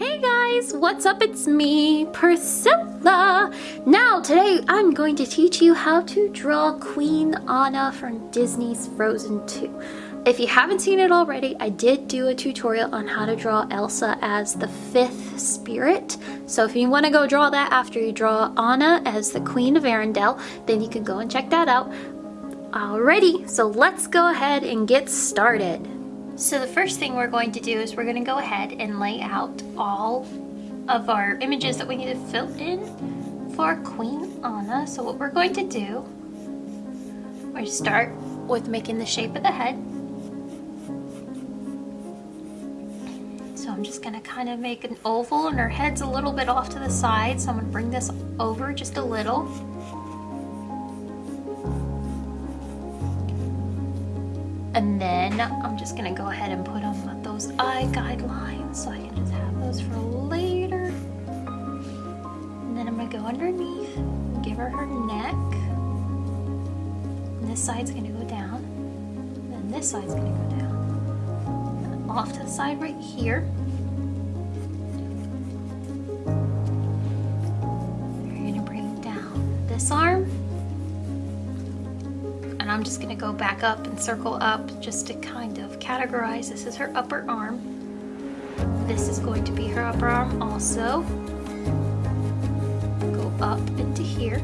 Hey guys, what's up? It's me, Priscilla. Now, today I'm going to teach you how to draw Queen Anna from Disney's Frozen 2. If you haven't seen it already, I did do a tutorial on how to draw Elsa as the fifth spirit. So if you want to go draw that after you draw Anna as the Queen of Arendelle, then you can go and check that out. Alrighty, so let's go ahead and get started. So the first thing we're going to do is we're going to go ahead and lay out all of our images that we need to fill in for Queen Anna. So what we're going to do, we're start with making the shape of the head. So I'm just going to kind of make an oval and her head's a little bit off to the side. So I'm going to bring this over just a little. And then I'm just gonna go ahead and put on those eye guidelines so I can just have those for later. And then I'm gonna go underneath, give her her neck. And this side's gonna go down. And this side's gonna go down. And off to the side right here. Go back up and circle up just to kind of categorize. This is her upper arm. This is going to be her upper arm also. Go up into here.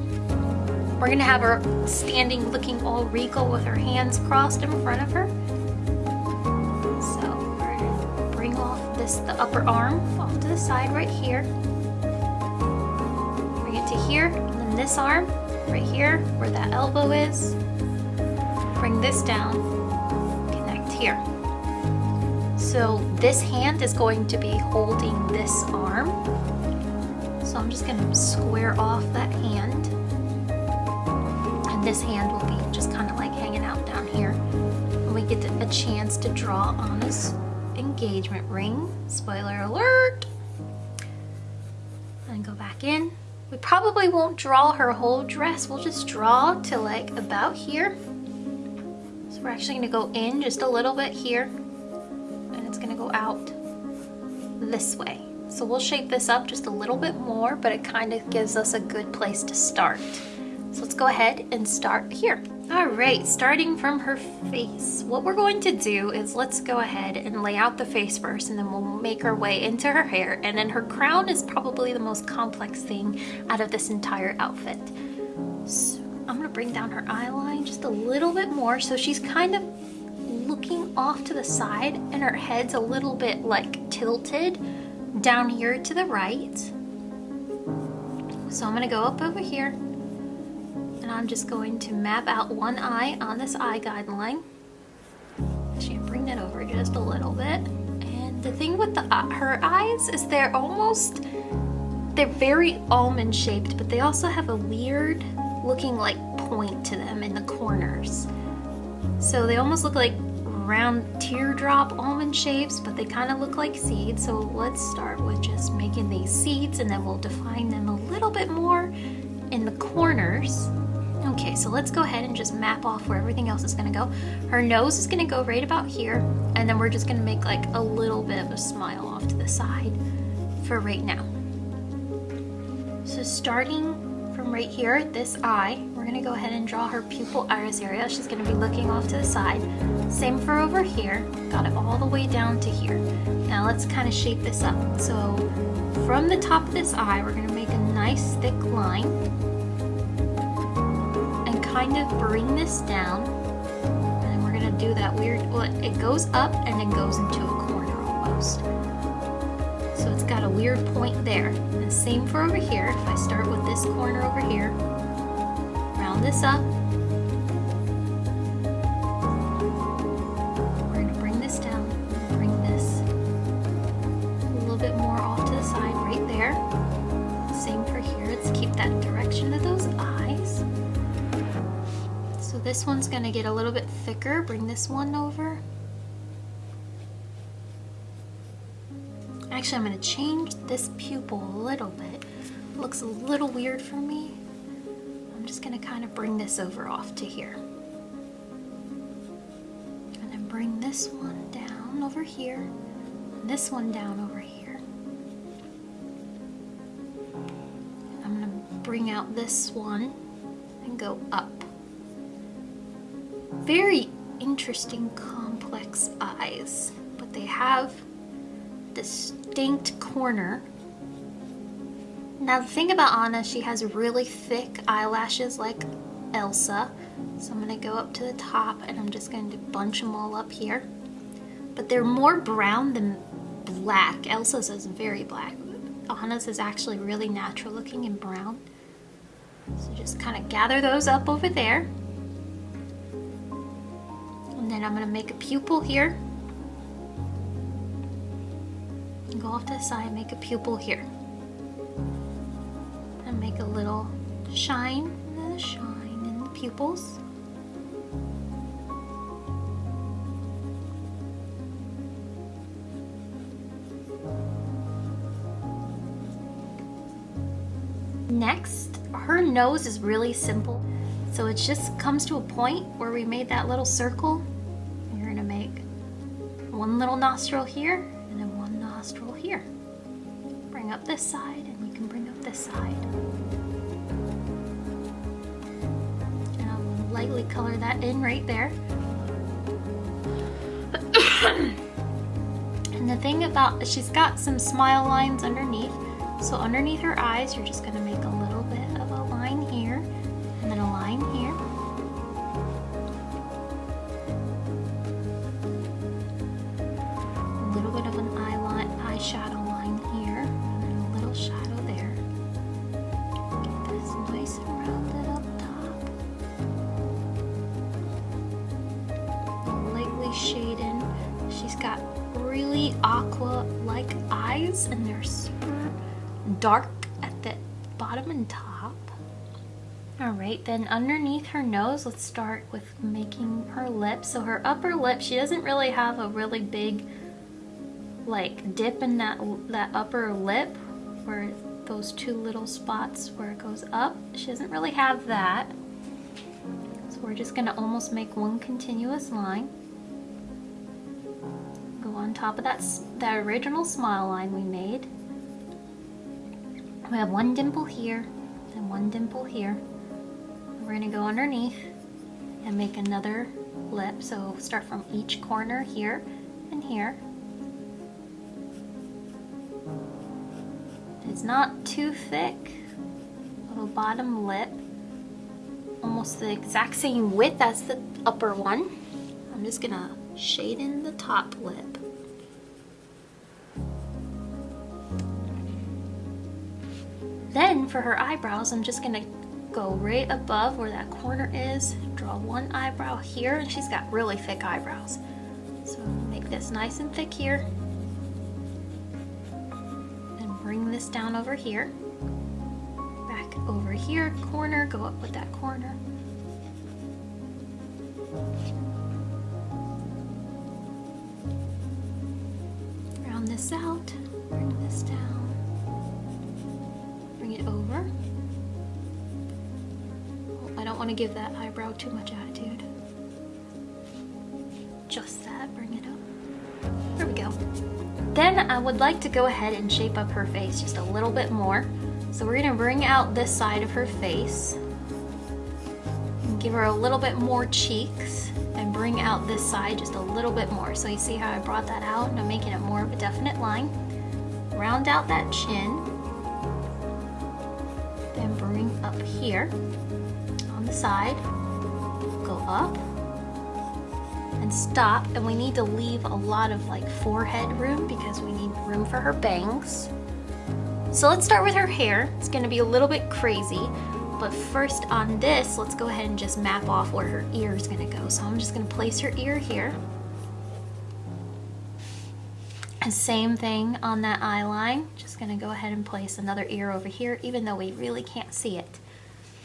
We're gonna have her standing looking all regal with her hands crossed in front of her. So we're gonna bring off this, the upper arm off to the side right here. Bring it to here, and then this arm right here where that elbow is bring this down, connect here. So this hand is going to be holding this arm. So I'm just gonna square off that hand. And this hand will be just kind of like hanging out down here. And we get a chance to draw on this engagement ring. Spoiler alert. And go back in. We probably won't draw her whole dress. We'll just draw to like about here. We're actually gonna go in just a little bit here and it's gonna go out this way. So we'll shape this up just a little bit more, but it kind of gives us a good place to start. So let's go ahead and start here. All right, starting from her face. What we're going to do is let's go ahead and lay out the face first and then we'll make our way into her hair. And then her crown is probably the most complex thing out of this entire outfit. So I'm gonna bring down her eye line just a little bit more so she's kind of looking off to the side and her head's a little bit like tilted down here to the right. So I'm gonna go up over here and I'm just going to map out one eye on this eye guideline. Actually, bring that over just a little bit. And the thing with the uh, her eyes is they're almost, they're very almond shaped, but they also have a weird looking like point to them in the corners. So they almost look like round teardrop almond shapes, but they kind of look like seeds. So let's start with just making these seeds and then we'll define them a little bit more in the corners. Okay, so let's go ahead and just map off where everything else is gonna go. Her nose is gonna go right about here, and then we're just gonna make like a little bit of a smile off to the side for right now. So starting from right here, this eye, we're gonna go ahead and draw her pupil iris area. She's gonna be looking off to the side. Same for over here, got it all the way down to here. Now let's kind of shape this up. So from the top of this eye, we're gonna make a nice thick line and kind of bring this down. And we're gonna do that weird, well, it goes up and then goes into a corner almost. So it's got a weird point there. And same for over here. If I start with this corner over here, round this up, we're going to bring this down, bring this a little bit more off to the side right there. Same for here. Let's keep that direction of those eyes. So this one's going to get a little bit thicker. Bring this one over. Actually, I'm going to change this pupil a little bit. It looks a little weird for me. I'm just going to kind of bring this over off to here. And then bring this one down over here, and this one down over here. I'm going to bring out this one and go up. Very interesting complex eyes, but they have this distinct corner. Now the thing about Anna, she has really thick eyelashes like Elsa. So I'm gonna go up to the top and I'm just going to bunch them all up here. But they're more brown than black. Elsa's is very black. Anna's is actually really natural looking and brown. So just kind of gather those up over there. And then I'm gonna make a pupil here. Go off to the side, make a pupil here. And make a little shine, and a shine in the pupils. Next, her nose is really simple. So it just comes to a point where we made that little circle. You're gonna make one little nostril here nostril here. Bring up this side and you can bring up this side. And I'll lightly color that in right there. and the thing about, she's got some smile lines underneath so underneath her eyes, you're just gonna make a little bit of a line here, and then a line here. A little bit of an eye line, line here, and a little shadow there. Get this nice and rounded up top. Lightly shaded. She's got really aqua-like eyes, and they're super dark at the bottom and top. All right, then underneath her nose, let's start with making her lips. So her upper lip, she doesn't really have a really big like dip in that, that upper lip where those two little spots where it goes up. She doesn't really have that. So we're just gonna almost make one continuous line. Go on top of that, that original smile line we made. We have one dimple here and one dimple here. We're gonna go underneath and make another lip. So start from each corner here and here. It's not too thick. Little bottom lip. Almost the exact same width as the upper one. I'm just gonna shade in the top lip. Then for her eyebrows, I'm just gonna go right above where that corner is, draw one eyebrow here, and she's got really thick eyebrows. So make this nice and thick here. This down over here. Back over here, corner, go up with that corner. Round this out, bring this down bring it over. Oh, I don't want to give that eyebrow too much attitude. Just that, bring it up. There we go. Then I would like to go ahead and shape up her face just a little bit more. So we're gonna bring out this side of her face and give her a little bit more cheeks and bring out this side just a little bit more. So you see how I brought that out and I'm making it more of a definite line. Round out that chin then bring up here on the side, go up and stop. And we need to leave a lot of like forehead room because we need room for her bangs. So let's start with her hair. It's gonna be a little bit crazy, but first on this, let's go ahead and just map off where her ear is gonna go. So I'm just gonna place her ear here. And same thing on that eye line. Just gonna go ahead and place another ear over here, even though we really can't see it.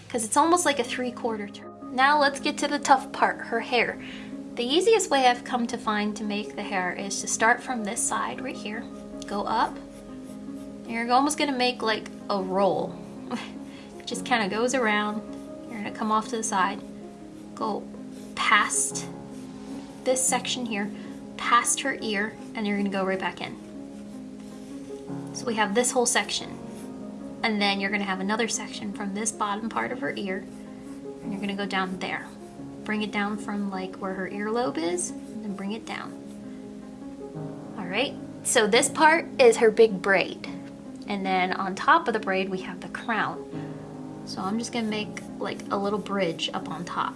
Because it's almost like a three-quarter turn. Now let's get to the tough part, her hair. The easiest way I've come to find to make the hair is to start from this side right here, go up, and you're almost gonna make like a roll. it just kind of goes around, you're gonna come off to the side, go past this section here, past her ear, and you're gonna go right back in. So we have this whole section. And then you're gonna have another section from this bottom part of her ear, and you're gonna go down there. Bring it down from like where her earlobe is, and bring it down. All right, so this part is her big braid. And then on top of the braid, we have the crown. So I'm just gonna make like a little bridge up on top.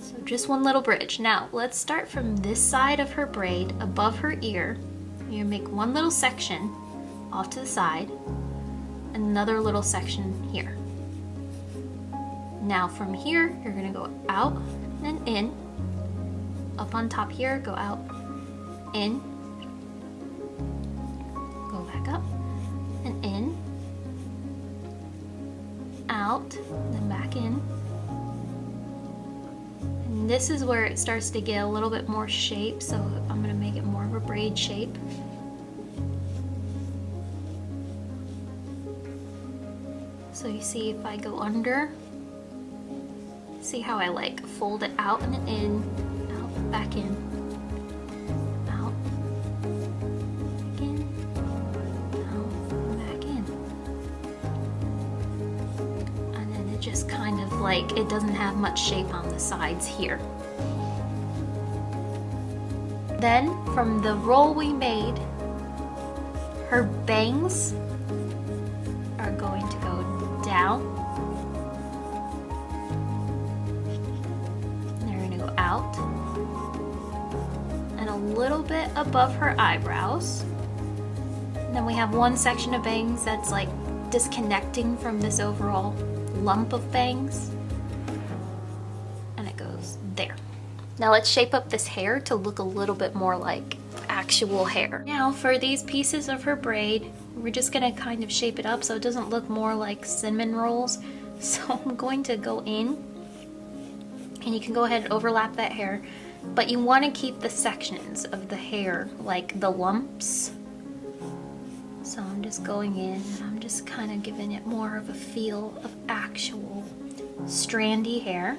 So just one little bridge. Now let's start from this side of her braid above her ear. You make one little section off to the side, another little section here. Now from here, you're gonna go out and in. Up on top here, go out, in, go back up, and in, out, then back in. And this is where it starts to get a little bit more shape, so I'm gonna make it more of a braid shape. So you see if I go under, see how I like fold it out and in, out, back in, out, back in, out, back in. And then it just kind of like, it doesn't have much shape on the sides here. Then from the roll we made, her bangs bit above her eyebrows. And then we have one section of bangs that's like disconnecting from this overall lump of bangs. And it goes there. Now let's shape up this hair to look a little bit more like actual hair. Now for these pieces of her braid, we're just gonna kind of shape it up so it doesn't look more like cinnamon rolls. So I'm going to go in and you can go ahead and overlap that hair, but you wanna keep the sections of the hair, like the lumps. So I'm just going in and I'm just kind of giving it more of a feel of actual strandy hair.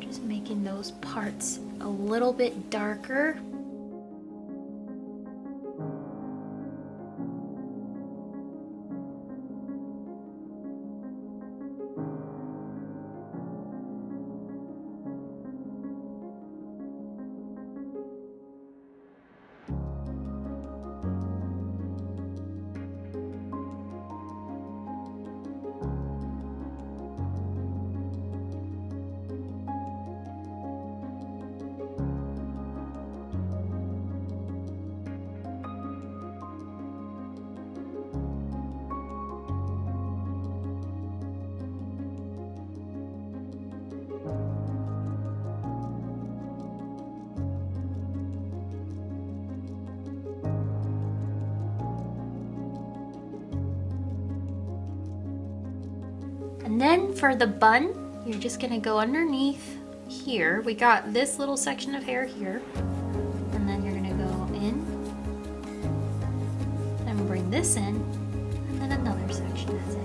Just making those parts a little bit darker. And then for the bun, you're just gonna go underneath here. We got this little section of hair here. And then you're gonna go in and bring this in, and then another section is it.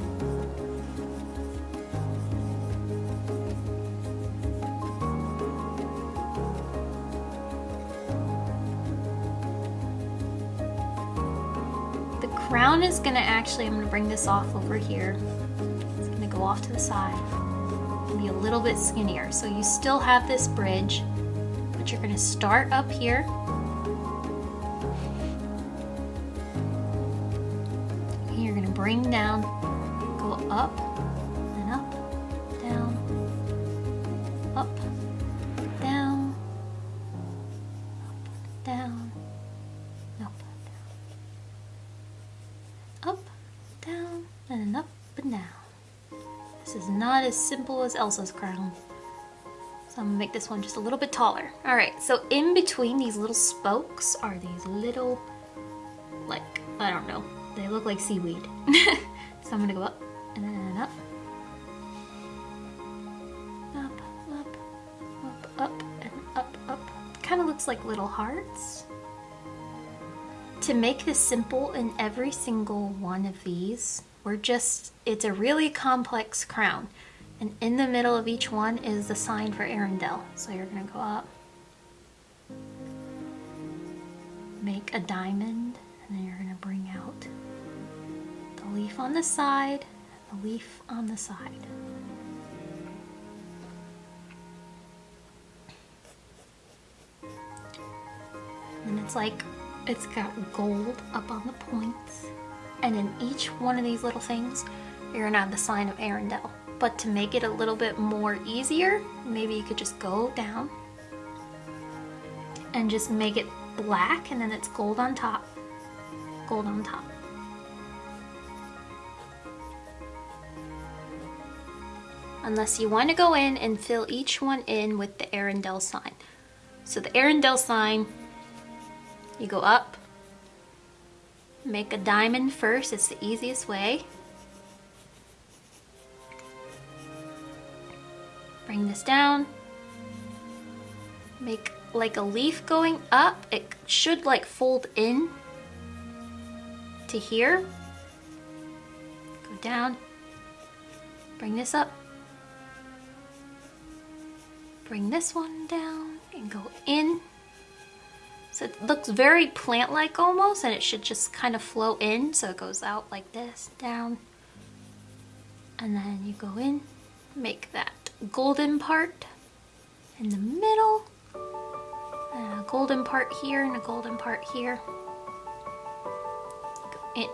The crown is gonna actually, I'm gonna bring this off over here off to the side and be a little bit skinnier. So you still have this bridge, but you're gonna start up here. And you're gonna bring down, go up and up, down, up, down, up, down, up, down, up, down, and up and down. This is not as simple as Elsa's crown. So I'm gonna make this one just a little bit taller. All right, so in between these little spokes are these little, like, I don't know, they look like seaweed. so I'm gonna go up and then up. Up, up, up, up, and up, up. Kind of looks like little hearts. To make this simple in every single one of these, we're just, it's a really complex crown. And in the middle of each one is the sign for Arendelle. So you're gonna go up. make a diamond and then you're to bring out the leaf on the side, the leaf on the side. And it's like it's got gold up on the points. And in each one of these little things, you're gonna have the sign of Arendelle. But to make it a little bit more easier, maybe you could just go down and just make it black and then it's gold on top. Gold on top. Unless you want to go in and fill each one in with the Arendelle sign. So the Arendelle sign, you go up, make a diamond first, it's the easiest way. Bring this down, make like a leaf going up. It should like fold in to here. Go down, bring this up, bring this one down and go in. So it looks very plant-like almost and it should just kind of flow in so it goes out like this, down. And then you go in, make that golden part in the middle and a golden part here and a golden part here. Go in.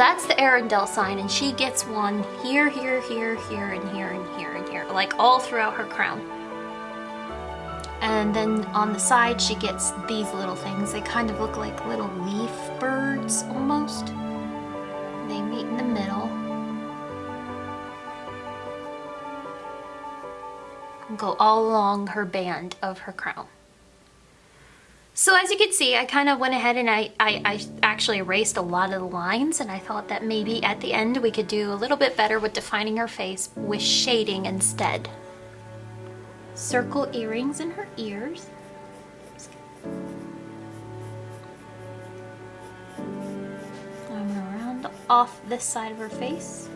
That's the Arendelle sign and she gets one here, here, here, here, and here, and here, and here, like all throughout her crown. And then on the side she gets these little things. They kind of look like little leaf birds almost. They meet in the middle. Go all along her band of her crown. So as you can see, I kind of went ahead and I, I, I, actually erased a lot of the lines and I thought that maybe at the end we could do a little bit better with defining her face with shading instead. Circle earrings in her ears. I'm gonna round off this side of her face.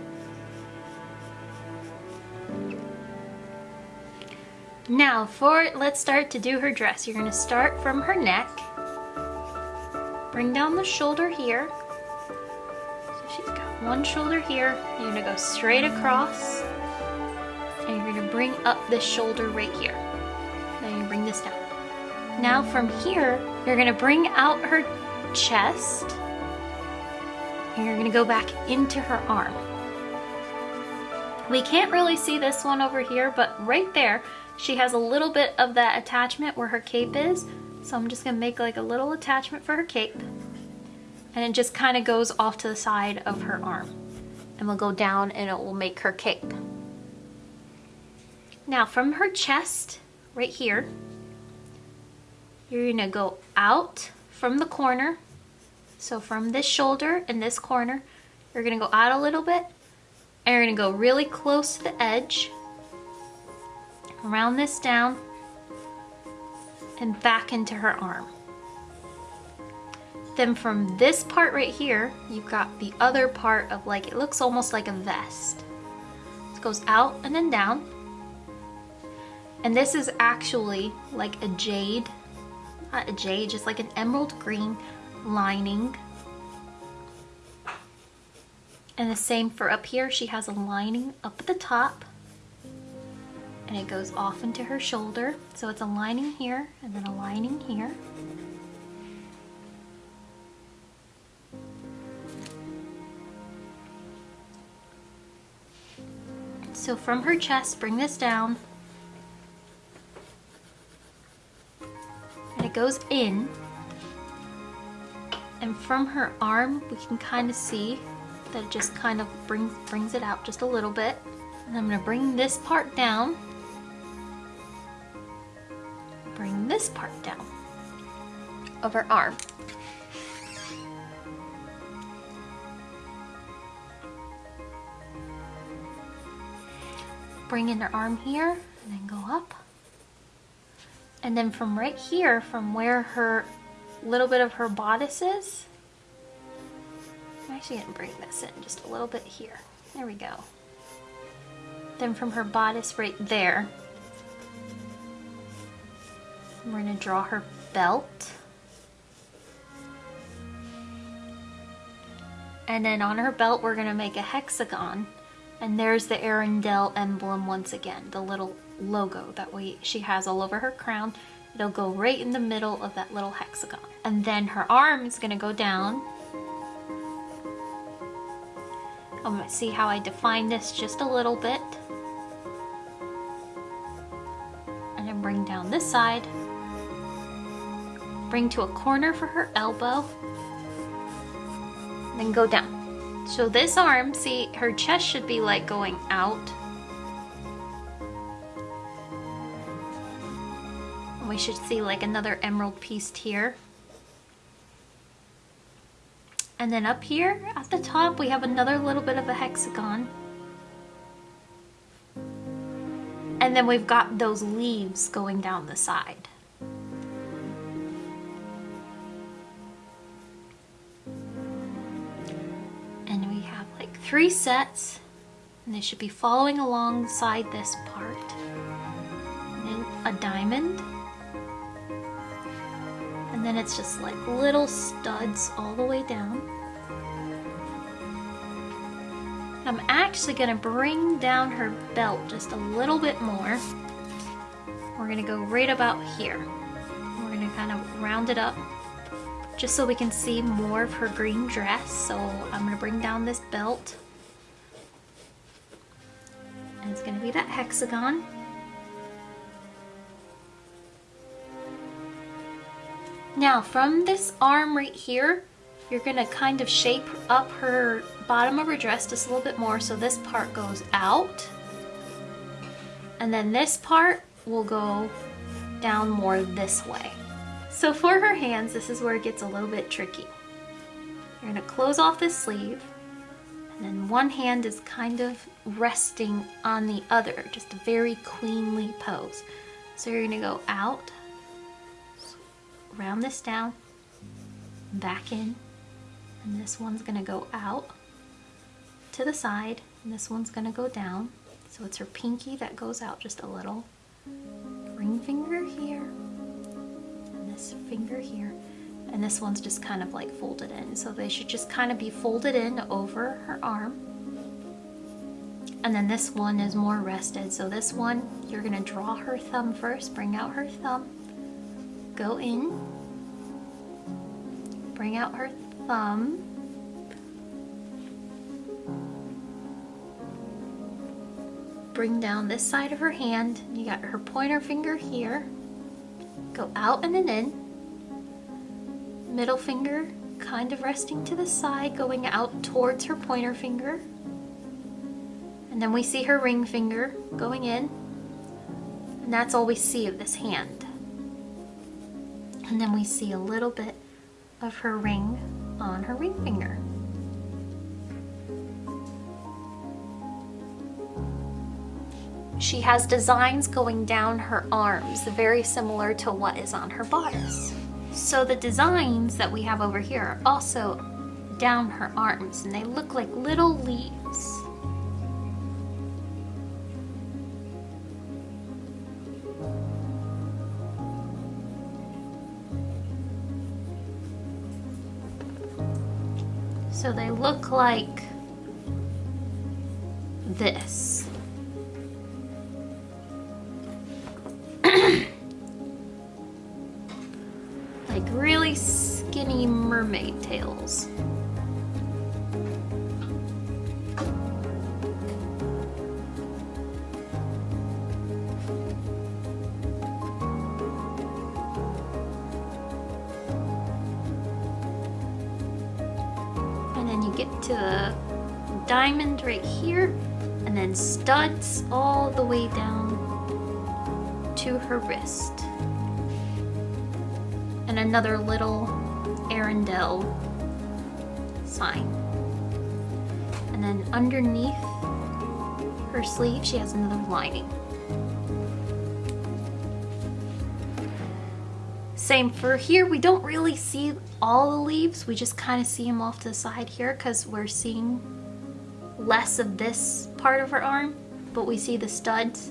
Now for, let's start to do her dress. You're gonna start from her neck. Bring down the shoulder here. So she's got one shoulder here. You're gonna go straight across. And you're gonna bring up this shoulder right here. Then you bring this down. Now from here, you're gonna bring out her chest. And you're gonna go back into her arm. We can't really see this one over here, but right there, she has a little bit of that attachment where her cape is. So I'm just gonna make like a little attachment for her cape. And it just kind of goes off to the side of her arm. And we'll go down and it will make her cape. Now from her chest, right here, you're gonna go out from the corner. So from this shoulder and this corner, you're gonna go out a little bit and you're gonna go really close to the edge round this down and back into her arm. Then from this part right here, you've got the other part of like, it looks almost like a vest. It goes out and then down. And this is actually like a jade, not a jade, just like an emerald green lining. And the same for up here, she has a lining up at the top and it goes off into her shoulder. So it's a lining here and then a lining here. So from her chest, bring this down. And it goes in. And from her arm, we can kind of see that it just kind of brings, brings it out just a little bit. And I'm gonna bring this part down this part down of her arm. Bring in her arm here and then go up And then from right here, from where her little bit of her bodice is, I'm actually gonna bring this in just a little bit here. There we go. Then from her bodice right there, we're gonna draw her belt. And then on her belt, we're gonna make a hexagon. And there's the Arendelle emblem once again, the little logo that we she has all over her crown. It'll go right in the middle of that little hexagon. And then her arm is gonna go down. I'm gonna see how I define this just a little bit. And then bring down this side. Bring to a corner for her elbow. Then go down. So this arm, see, her chest should be like going out. We should see like another emerald piece here. And then up here at the top, we have another little bit of a hexagon. And then we've got those leaves going down the side. Three sets and they should be following alongside this part. And a diamond. And then it's just like little studs all the way down. I'm actually gonna bring down her belt just a little bit more. We're gonna go right about here. We're gonna kind of round it up just so we can see more of her green dress. So I'm gonna bring down this belt. And it's gonna be that hexagon. Now from this arm right here, you're gonna kind of shape up her bottom of her dress just a little bit more so this part goes out. And then this part will go down more this way. So for her hands, this is where it gets a little bit tricky. You're gonna close off this sleeve, and then one hand is kind of resting on the other, just a very queenly pose. So you're gonna go out, round this down, back in, and this one's gonna go out to the side and this one's gonna go down. So it's her pinky that goes out just a little. Ring finger here and this finger here and this one's just kind of like folded in so they should just kind of be folded in over her arm and then this one is more rested so this one you're gonna draw her thumb first bring out her thumb go in bring out her thumb. Bring down this side of her hand. You got her pointer finger here. Go out and then in. Middle finger kind of resting to the side, going out towards her pointer finger. And then we see her ring finger going in. And that's all we see of this hand. And then we see a little bit of her ring on her ring finger. She has designs going down her arms, very similar to what is on her bodice. So the designs that we have over here are also down her arms and they look like little leaves. So they look like this. Her wrist. And another little Arendelle sign. And then underneath her sleeve, she has another lining. Same for here, we don't really see all the leaves. We just kind of see them off to the side here because we're seeing less of this part of her arm, but we see the studs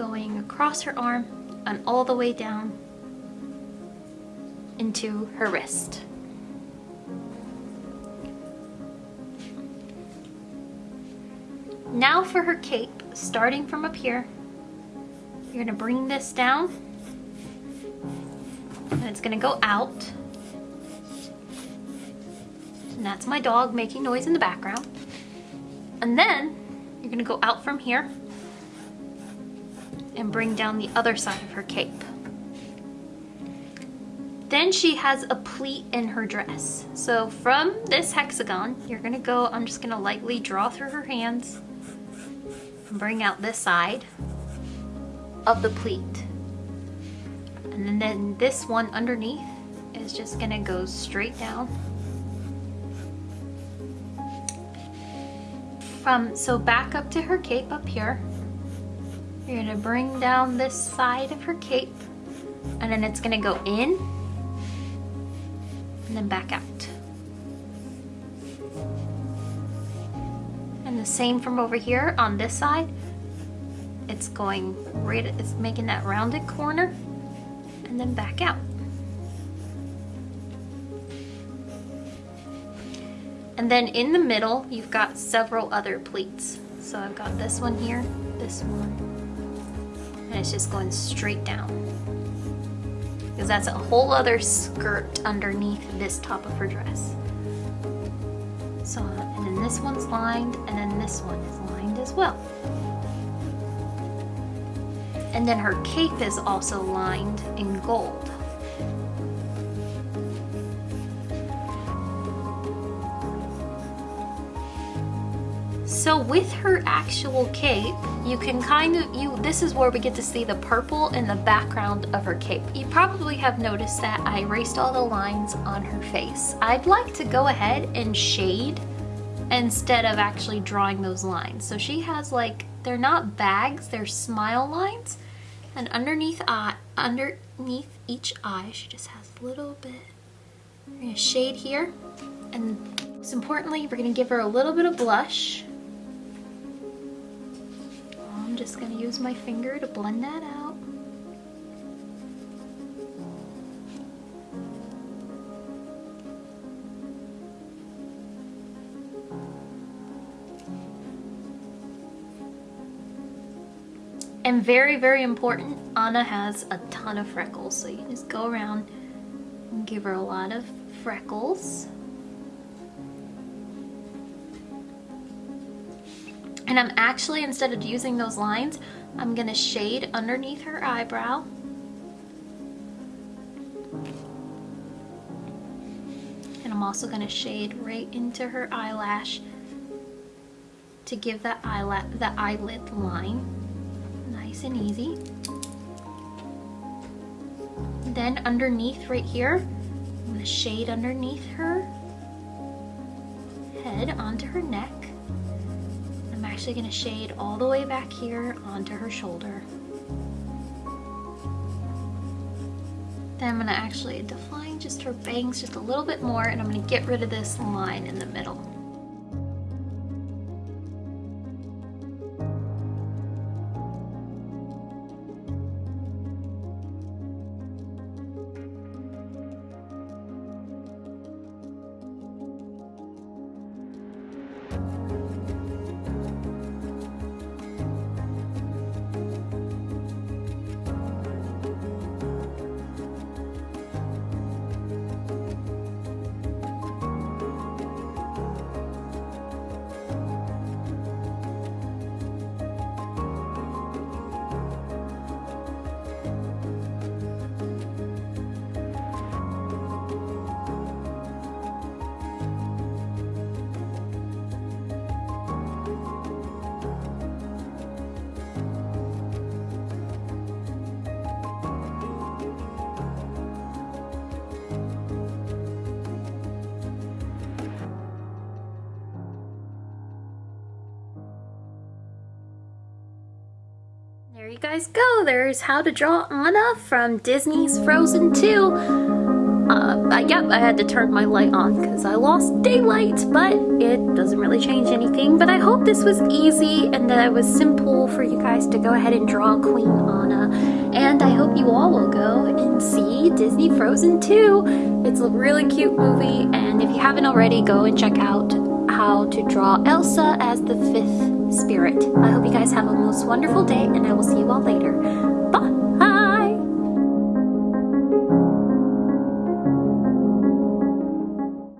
going across her arm and all the way down into her wrist. Now for her cape, starting from up here, you're gonna bring this down and it's gonna go out. And that's my dog making noise in the background. And then you're gonna go out from here and bring down the other side of her cape. Then she has a pleat in her dress. So from this hexagon, you're gonna go, I'm just gonna lightly draw through her hands and bring out this side of the pleat. And then this one underneath is just gonna go straight down. From, so back up to her cape up here. You're gonna bring down this side of her cape and then it's gonna go in and then back out. And the same from over here on this side. It's going right, it's making that rounded corner and then back out. And then in the middle, you've got several other pleats. So I've got this one here, this one, and it's just going straight down. Because that's a whole other skirt underneath this top of her dress. So, and then this one's lined, and then this one is lined as well. And then her cape is also lined in gold. So with her actual cape, you can kind of, you. this is where we get to see the purple in the background of her cape. You probably have noticed that I erased all the lines on her face. I'd like to go ahead and shade instead of actually drawing those lines. So she has like, they're not bags, they're smile lines. And underneath eye, underneath each eye, she just has a little bit. We're gonna shade here. And most importantly, we're gonna give her a little bit of blush. I'm just gonna use my finger to blend that out. And very, very important, Anna has a ton of freckles. So you just go around and give her a lot of freckles. And I'm actually, instead of using those lines, I'm gonna shade underneath her eyebrow. And I'm also gonna shade right into her eyelash to give that eyelid, the eyelid line nice and easy. Then underneath right here, I'm gonna shade underneath her head onto actually gonna shade all the way back here onto her shoulder. Then I'm gonna actually define just her bangs just a little bit more and I'm gonna get rid of this line in the middle. Guys go. There's how to draw Anna from Disney's Frozen 2. Uh, I, yep, I had to turn my light on because I lost daylight, but it doesn't really change anything. But I hope this was easy and that it was simple for you guys to go ahead and draw Queen Anna. And I hope you all will go and see Disney Frozen 2. It's a really cute movie, and if you haven't already, go and check out how to draw Elsa as the fifth spirit. I hope you guys have a most wonderful day, and I will see you all later.